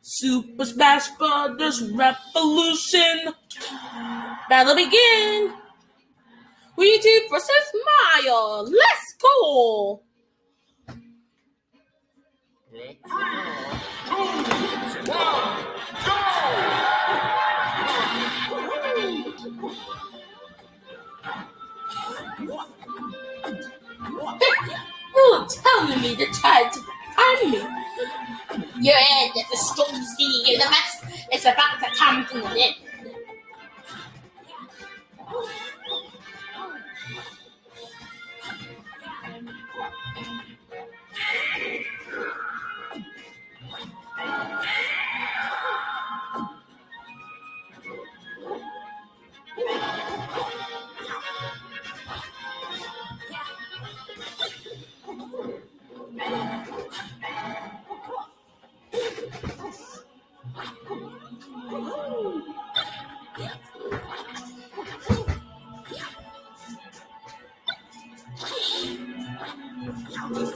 Super Smash Brothers Revolution. Battle begin. Luigi versus Mario. Let's go. You're telling me to try to me. Your head is a storm sea, the mess is about to come to an end. What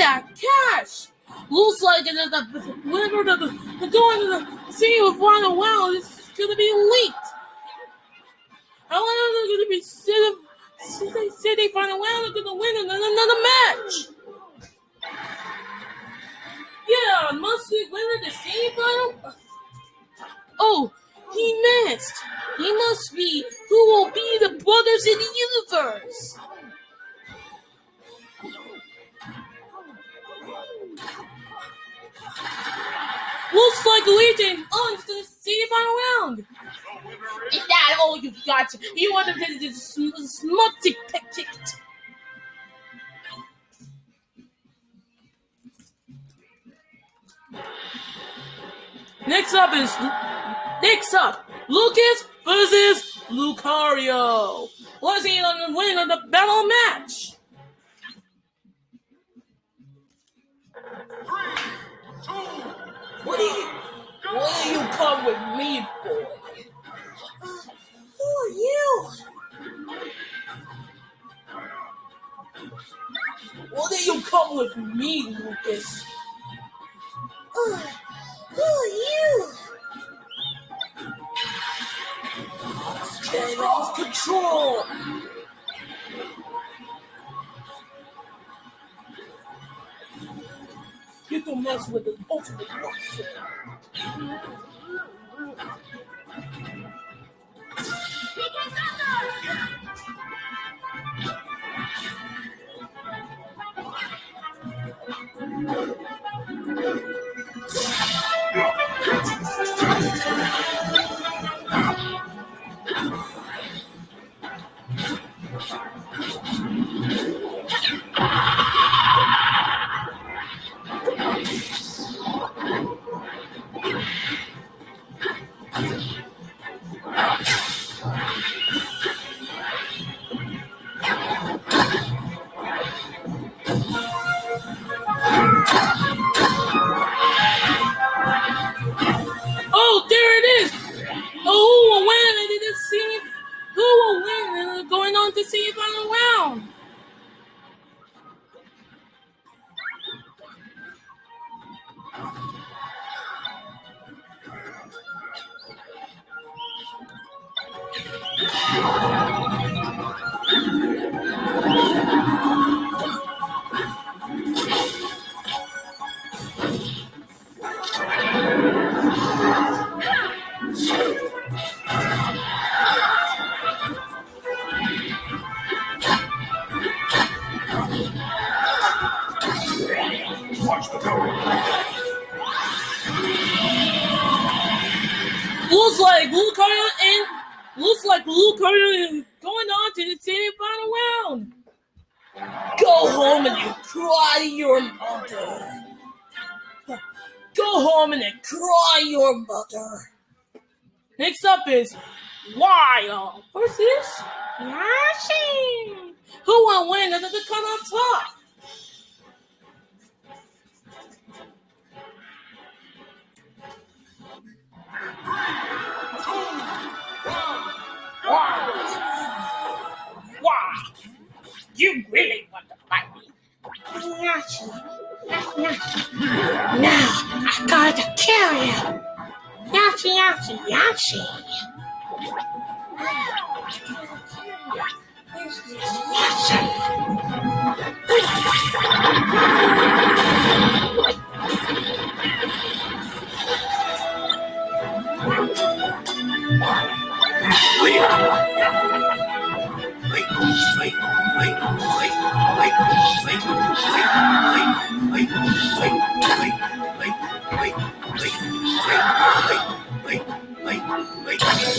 a catch! Looks like it is the winner of the, the going to the city with Ronald Wow is gonna be leaked. However, they're they gonna be city, city, city Final Wow are gonna win another, another match. Yeah, must be winner the city final. Oh, he missed. He must be who will be the brothers in the universe. Looks like Luigi on to the final round. Is that all you've got? You want to this sm- smutty pick ticket. Next up is next up Lucas versus Lucario. Let's see on the win of the battle match. What do you come with me, Lucas? Who are you? Get off control! You can mess with the ultimate warfare. Oh, oh, didn't see who will win. Uh, going on to see final round. Go home and you cry your mother. Go home and then cry your mother. Next up is Wario versus Yoshi. Who will win under the cut on top? Why? You really want to fight Now I gotta kill you. Yoshi, Yoshi, Yoshi.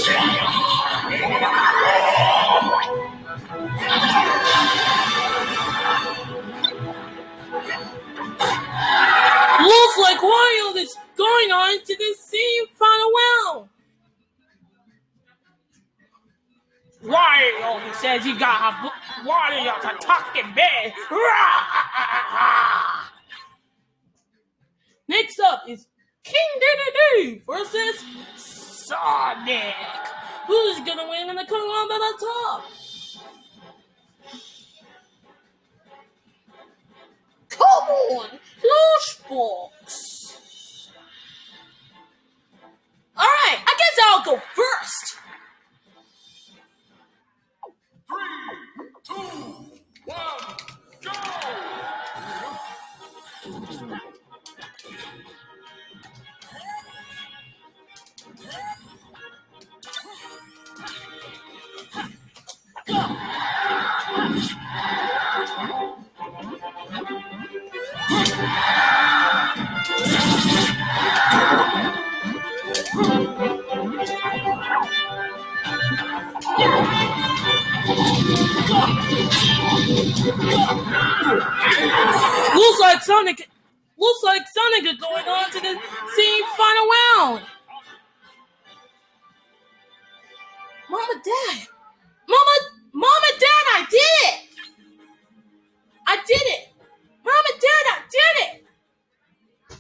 Looks like Wario is going on to the same final round. Wario, he says he got a bu- Wario's a talking bear. Next up is King Dedede versus Sonic. Who's gonna win in the the top? Come on, Lushbox. Alright, I guess I'll go first. Looks like Sonic looks like Sonic is going on to the same final round. Mama Dad. Mama Mama Dad, I did it! I did it! Mama Dad, I did it!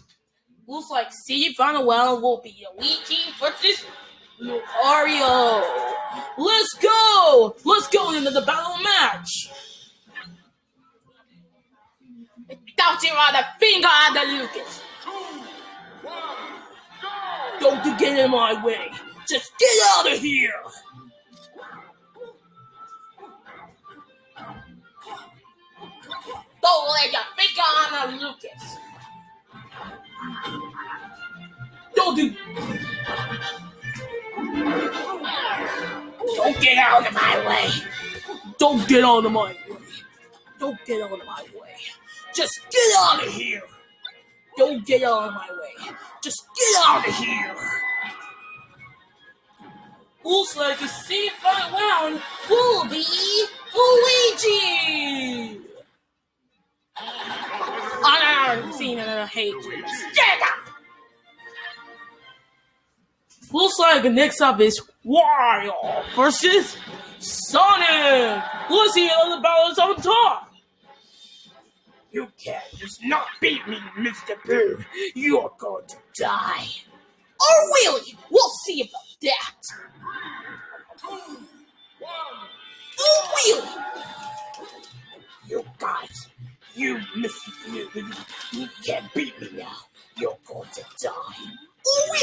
Looks like final round will be Luigi versus Lucario. Let's go! Let's go into the battle match! Don't you finger on the Lucas? Don't get in my way. Just get out of here. Don't let your finger on the Lucas. Don't do. Don't get out of my way. Don't get out of my way. Don't get out of my way. Just get out of here. Don't get out of my way. Just get out of here. Looks like the same final round will be Luigi. Honor, seen and hate. Stand up. Looks like next up is Wario versus Sonic. Let's see how the battles on top. You can't just not beat me, Mr. Boo. You're going to die. Oh, really? We'll see about that. Oh, really? You You guys, you Mr. Boo, you can't beat me now. You're going to die. Oh, really?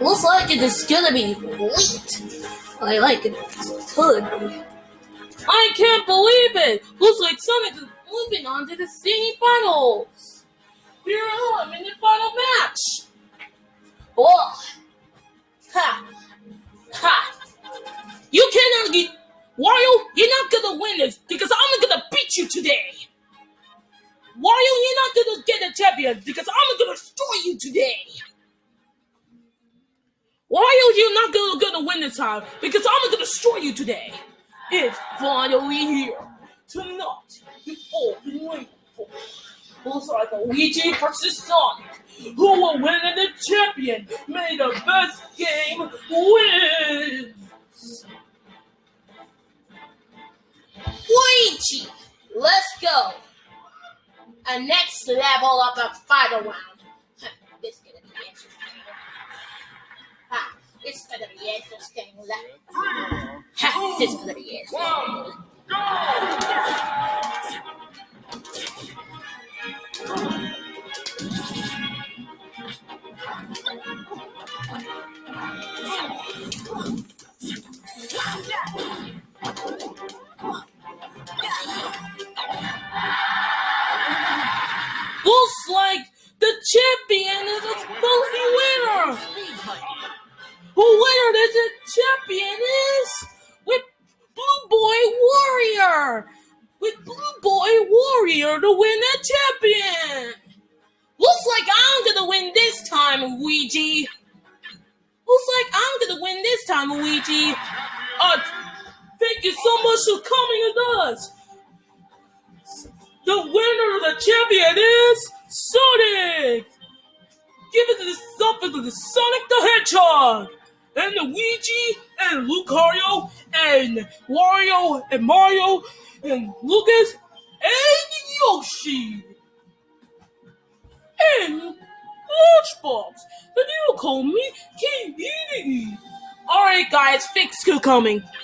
Looks like it is gonna be late. I like it. It's good. I can't believe it. Looks like Sonic is moving on to the semifinals. Here I am in the final match. Oh, ha, ha. You cannot get Wario. You're not gonna win this because I'm gonna beat you today. Wario, you're not gonna get a champion because I'm gonna destroy you today. Wario, you're not gonna, gonna win this time because I'm gonna destroy you today. It's finally here. Tonight, you've all been waiting for. Looks like Luigi versus Sonic. Who will win in the champion? May the best game wins. Luigi, let's go. A next level of the final round. Huh, This is gonna be interesting. Is gonna be interesting. Is gonna be interesting. Looks winner is the champion is with Blue Boy Warrior. With Blue Boy Warrior to win the champion. Looks like I'm gonna win this time, Luigi. Looks like I'm gonna win this time, Luigi. Uh, thank you so much for coming with us. The winner of the champion is Sonic! Give it to the something to the Sonic the Hedgehog! And Luigi and Lucario and Wario and Mario and Lucas and Yoshi! And Lunchbox! And you call me King Alright guys, fix coming.